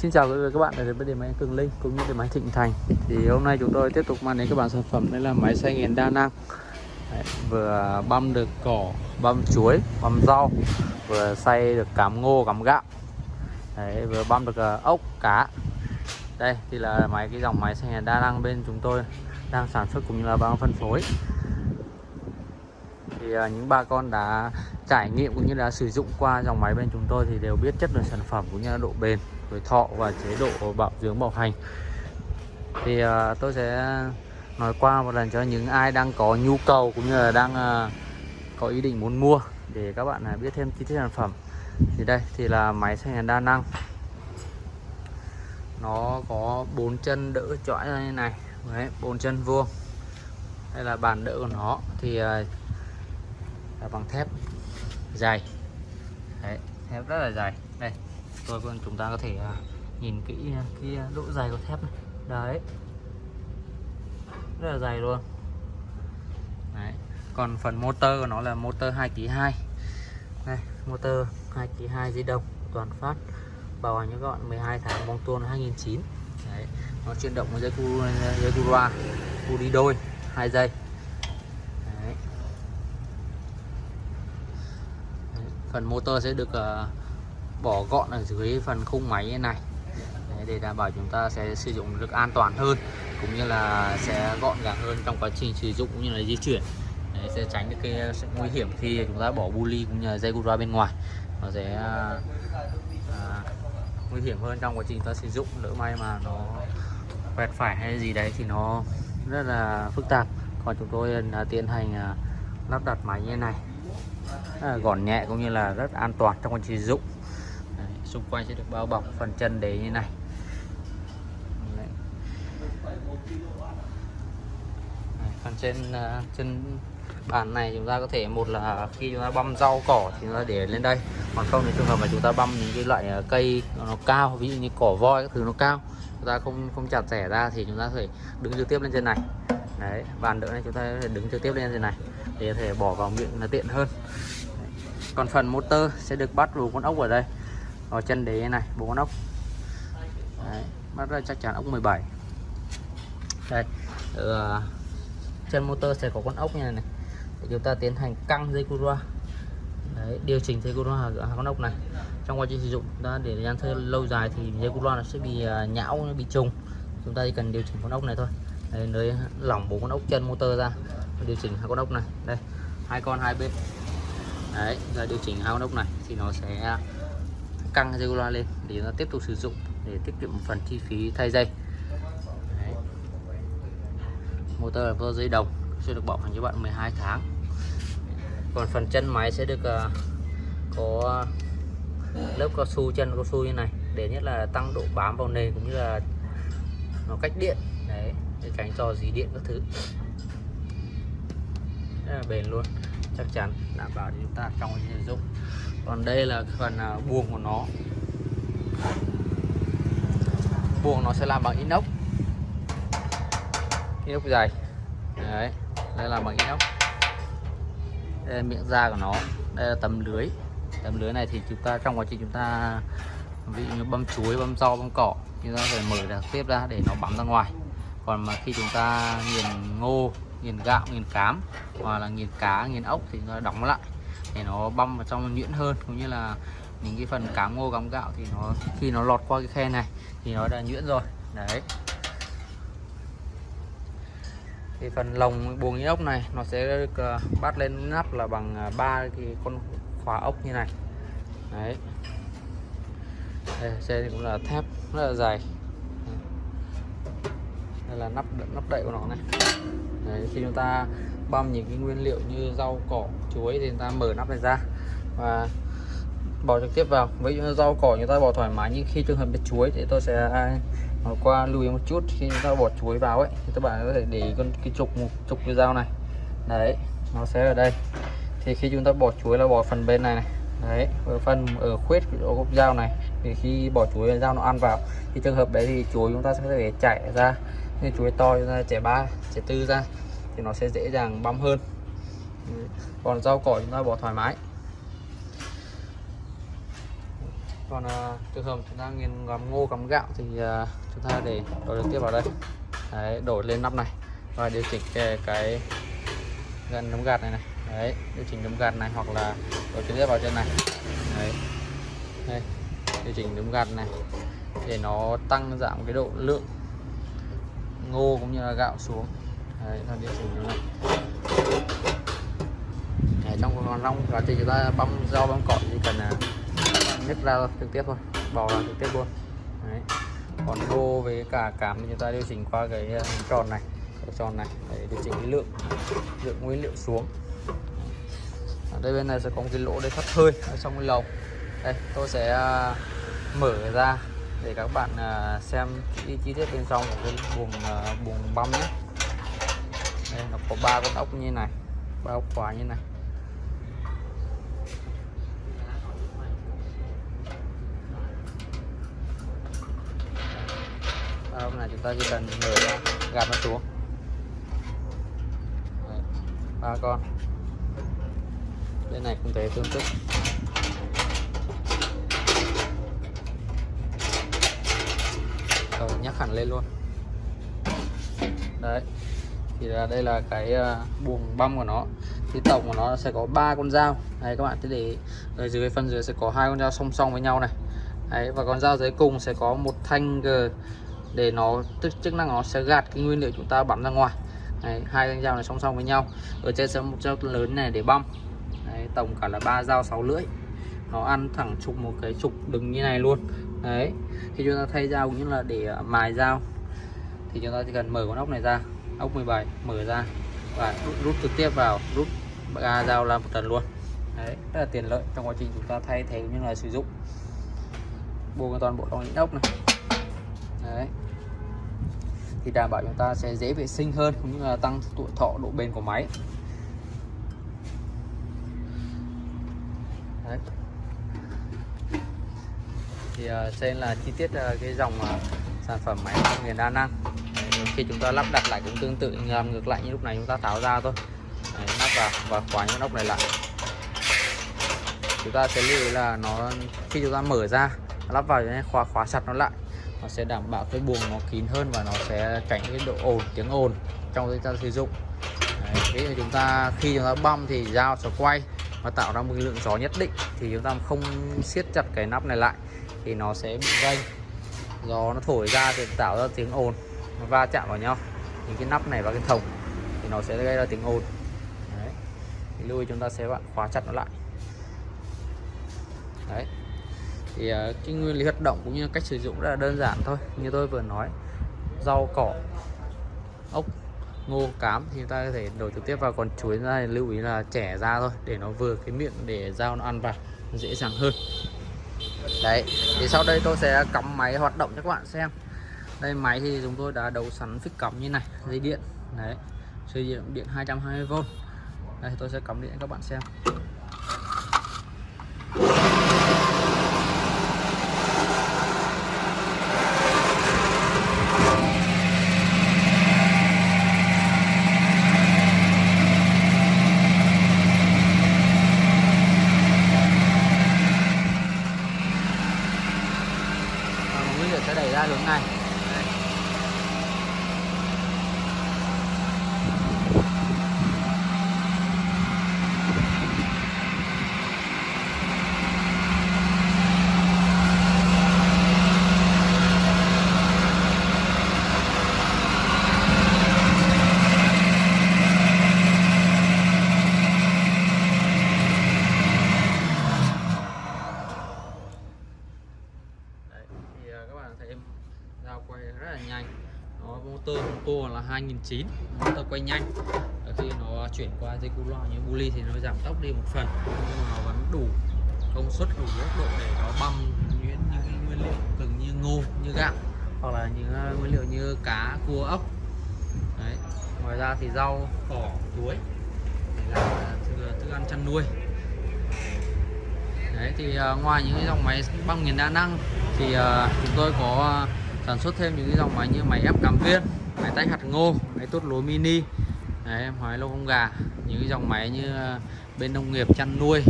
Xin chào các bạn đến với điểm máy Cường Linh cũng như điểm máy Thịnh Thành. Thì hôm nay chúng tôi tiếp tục mang đến các bạn sản phẩm đây là máy xay nghiền đa năng. Đấy, vừa băm được cỏ, băm chuối, băm rau, vừa xay được cám ngô, cám gạo. Đấy, vừa băm được uh, ốc, cá. Đây thì là máy cái dòng máy xay nghiền đa năng bên chúng tôi đang sản xuất cũng như là đang phân phối. Thì uh, những bà con đã trải nghiệm cũng như đã sử dụng qua dòng máy bên chúng tôi thì đều biết chất lượng sản phẩm cũng như là độ bền tuổi thọ và chế độ bảo dưỡng bảo hành. Thì uh, tôi sẽ nói qua một lần cho những ai đang có nhu cầu cũng như là đang uh, có ý định muốn mua để các bạn uh, biết thêm chi tiết sản phẩm. Thì đây thì là máy xay nhiệt đa năng. Nó có bốn chân đỡ chõi ra như này. Đấy bốn chân vuông. Đây là bàn đỡ của nó. Thì là bằng thép dày đấy thép rất là dày đây tôi vâng chúng ta có thể à, nhìn kỹ à, cái à, độ dày của thép này. Đấy. Rất là dày luôn. Đấy. Còn phần motor của nó là motor 2 kg 2 đây motor 2 kg 2 di động toàn phát. Bảo hành cho các bạn 12 tháng bóng tuôn 2009 đấy. Nó chuyển động với dây cu dây cu loa cu đi đôi hai dây đấy. Đấy. phần motor sẽ được uh, bỏ gọn ở dưới phần khung máy như này. Đấy, để đảm bảo chúng ta sẽ sử dụng được an toàn hơn cũng như là sẽ gọn gàng hơn trong quá trình sử dụng cũng như là di chuyển. Đấy, sẽ tránh được cái ờ, sự nguy hiểm khi chúng ta bỏ bu ly cũng như là dây ra bên ngoài. Nó sẽ à, à, nguy hiểm hơn trong quá trình ta sử dụng lỡ may mà nó quẹt phải hay gì đấy thì nó rất là phức tạp. Còn chúng tôi là tiến hành lắp đặt máy như này. Gọn nhẹ cũng như là rất an toàn trong quá trình sử dụng xung quanh sẽ được bao bọc phần chân để như này Đấy. phần trên à, chân bàn này chúng ta có thể, một là khi chúng ta băm rau cỏ thì chúng ta để lên đây, còn không thì trường hợp mà chúng ta băm những cái loại à, cây nó cao, ví dụ như cỏ voi các thứ nó cao, chúng ta không không chặt rẻ ra thì chúng ta có thể đứng trực tiếp lên trên này đấy, bàn đỡ này chúng ta có thể đứng trực tiếp lên trên này để có thể bỏ vào miệng là tiện hơn đấy. còn phần motor sẽ được bắt vào con ốc ở đây ở chân đế này bốn con ốc Đấy, bắt ra chắc chắn ốc 17 đây ờ, ở chân motor sẽ có con ốc như này, này. Để chúng ta tiến hành căng dây cura Đấy, điều chỉnh dây cura ở con ốc này. Trong quá trình sử dụng ta để thời gian thơ lâu dài thì dây cura nó sẽ bị à, nhão bị trùng. Chúng ta chỉ cần điều chỉnh con ốc này thôi. Đấy, nơi lỏng bốn con ốc chân motor ra điều chỉnh hai con ốc này. Đây hai con hai bên. Đấy giờ điều chỉnh hai con ốc này thì nó sẽ căng dây loa lên để chúng ta tiếp tục sử dụng để tiết kiệm một phần chi phí thay dây. Đấy. motor là motor dây đồng sẽ được bảo hành cho bạn 12 tháng. Còn phần chân máy sẽ được uh, có lớp cao su chân cao su như này để nhất là tăng độ bám vào nền cũng như là nó cách điện. Đấy để tránh cho dí điện các thứ. Rất là bền luôn chắc chắn đảm bảo cho chúng ta trong sử dụng còn đây là phần à, buồng của nó. Buồng nó sẽ làm bằng inox. Inox dày. Đấy, đây là bằng inox. Đây là miệng da của nó. Đây là tấm lưới. Tấm lưới này thì chúng ta, trong quá trình chúng ta, ví dụ như băm chuối, băm rau, băm cỏ chúng ta phải mở ra tiếp ra để nó bắn ra ngoài. Còn mà khi chúng ta nghiền ngô, nghiền gạo, nghiền cám, hoặc là nghiền cá, nghiền ốc thì nó đóng lại để nó băm vào trong nhuyễn hơn, cũng như là những cái phần cám ngô cám gạo thì nó, khi nó lọt qua cái khe này thì nó đã nhuyễn rồi. Đấy. Thì phần lồng buồng inox này nó sẽ được à, bắt lên nắp là bằng à, ba cái con khóa ốc như này. Đấy. Đây, xe thì cũng là thép rất là dài là nắp nắp đậy của nó này. Đấy, khi chúng ta băm những cái nguyên liệu như rau cỏ chuối thì chúng ta mở nắp này ra và bỏ trực tiếp vào. Với rau cỏ chúng ta bỏ thoải mái nhưng khi trường hợp bị chuối thì tôi sẽ à, bỏ qua lưu ý một chút. Khi chúng ta bỏ chuối vào ấy thì các bạn có thể để con cái trục một trục cái dao này. Đấy nó sẽ ở đây. Thì khi chúng ta bỏ chuối là bỏ phần bên này này. Đấy ở phần ở khuyết của gốc dao này. Thì khi bỏ chuối dao nó ăn vào thì trường hợp đấy thì chuối chúng ta sẽ để chảy ra nên chuối to ra trẻ ba trẻ tư ra thì nó sẽ dễ dàng băm hơn. Còn rau cỏ chúng ta bỏ thoải mái. Còn à, trường hợp chúng ta nghiền gắm ngô gắm gạo thì à, chúng ta để đổi trực tiếp vào đây. Đấy, đổi lên nắp này. Và điều chỉnh cái, cái gần nấm gạt này này. Đấy điều chỉnh nấm gạt này hoặc là đổi trực tiếp vào trên này. Đấy. Đây điều chỉnh nấm gạt này để nó tăng giảm cái độ lượng ngô cũng như là gạo xuống. Đấy là điều chỉnh như này đấy, trong còn trong quá trình chúng ta băm rau băm cỏ chỉ cần là nhấc ra trực tiếp thôi bỏ ra trực tiếp luôn. Đấy. còn ngô với cả cảm thì chúng ta điều chỉnh qua cái à, tròn này cái tròn này để điều chỉnh cái lượng lượng nguyên liệu xuống. Ở đây bên này sẽ có một cái lỗ để thoát hơi ở trong cái lồng. Đây tôi sẽ à, mở ra để các bạn à, xem chi, chi tiết bên trong của cái buồng buồng à, băm nhé. Đây nó có ba con ốc như này ba ốc khóa như này. Ba ốc này chúng ta chỉ cần mở ra gạt nó xuống. Ba con. Bên này cũng thế tương tự. Rồi nhắc hẳn lên luôn. Đấy thì là đây là cái ờ, buồng băm của nó. Thì tổng của nó sẽ có ba con dao. Đấy các bạn thế để ở dưới phần dưới sẽ có hai con dao song song với nhau này. Đấy và con dao dưới cùng sẽ có một thanh gờ để nó tức chức năng nó sẽ gạt cái nguyên liệu chúng ta bắn ra ngoài. Đấy, hai con dao này song song với nhau. Ở trên sẽ một dao lớn này để băm. Đấy, tổng cả là ba dao sáu lưỡi. Nó ăn thẳng trục một cái trục đứng như này luôn đấy khi chúng ta thay dao cũng như là để ờ, mài dao thì chúng ta chỉ cần mở con ốc này ra ốc 17 mở ra và rút, rút trực tiếp vào rút ga dao làm một lần luôn. Đấy rất là tiện lợi trong quá trình chúng ta thay thế cũng như là sử dụng. Buông toàn bộ trong những ốc này. Đấy. Thì đảm bảo chúng ta sẽ dễ vệ sinh hơn cũng như là tăng tuổi thọ độ bền của máy. Đấy thì ờ, trên là chi tiết ờ, cái dòng ờ, sản phẩm máy nghiền đa năng Đấy, khi chúng ta lắp đặt lại cũng tương tự làm ngược lại như lúc này chúng ta tháo ra thôi. Đấy, nắp vào và khóa những nóc này lại. Chúng ta sẽ lưu ý là nó khi chúng ta mở ra lắp vào thì khóa khóa chặt nó lại nó sẽ đảm bảo cái buồng nó kín hơn và nó sẽ tránh cái độ ồn tiếng ồn trong khi ta sử dụng. Đấy, ví dụ chúng ta khi chúng ta băm thì dao sẽ quay và tạo ra một lượng gió nhất định thì chúng ta không siết chặt cái nắp này lại thì nó sẽ bị vênh. Gió nó thổi ra thì tạo ra tiếng ồn, nó va chạm vào nhau. Những cái nắp này và cái thùng thì nó sẽ gây ra tiếng ồn. Đấy. Thì lưu ý chúng ta sẽ bạn khóa chặt nó lại. Đấy. Thì ờ, cái nguyên lý hoạt động cũng như cách sử dụng rất là đơn giản thôi. Như tôi vừa nói, rau, cỏ, ốc, ngô, cám thì ta có thể đổ trực tiếp vào. Còn chuối ra thì lưu ý là trẻ ra thôi, để nó vừa cái miệng để dao nó ăn vào dễ dàng hơn đấy, thì sau đây tôi sẽ cắm máy hoạt động cho các bạn xem. Đây, máy thì chúng tôi đã đấu sẵn phích cắm như này, dây điện. Đấy sử dụng điện 220V đây, tôi sẽ cắm điện cho các bạn xem sẽ đẩy ra hướng này dao quay rất là nhanh. Nó motor motor là 2009 motor quay nhanh. Khi nó chuyển qua dây cu loa như bully thì nó giảm tốc đi một phần. Nhưng mà nó vẫn đủ công suất, đủ tốc độ để nó băm những những nguyên liệu từng như ngô, như gạo, hoặc là những à, nguyên liệu như cá, cua, ốc. Đấy. ngoài ra thì rau, cỏ, chuối. Là thức ăn chăn nuôi. Đấy, thì à, ngoài những cái dòng máy băm nghiền đa năng thì uh, chúng tôi có à, sản xuất thêm những cái dòng máy như máy ép cắm viên máy tách hạt ngô máy tốt lúa mini Đấy, máy lông không gà những cái dòng máy như uh, bên nông nghiệp chăn nuôi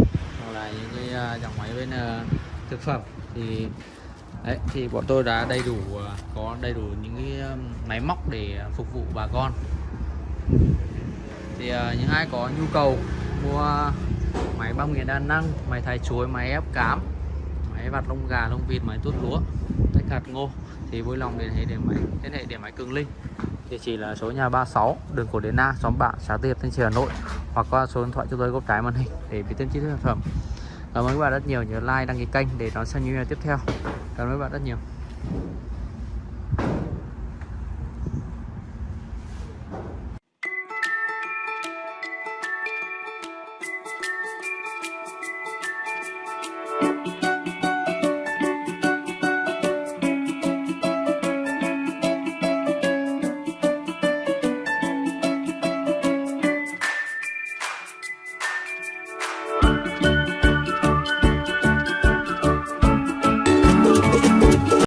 hoặc là những cái uh, dòng máy bên uh, thực phẩm. Thì đấy thì bọn tôi đã đầy đủ có đầy đủ những cái máy móc để phục vụ bà con. Thì những ai có nhu cầu mua máy băm nghiền đa năng máy thái chuối máy ép cám máy vặt lông gà, lông vịt máy tuốt lúa, tách hạt ngô. Thì vui lòng liên hệ điện máy, liên hệ điện máy cường linh. Địa chỉ là số nhà 36 đường cổ Đền Na xóm bạn xã Tiệp Thanh Trì, Hà Nội. Hoặc qua số điện thoại cho tôi góc trái màn hình để biết thêm chi tiết sản phẩm. Cảm ơn các bạn rất nhiều nhớ like, đăng ký kênh để đón xem những video tiếp theo. Cảm ơn các bạn rất nhiều.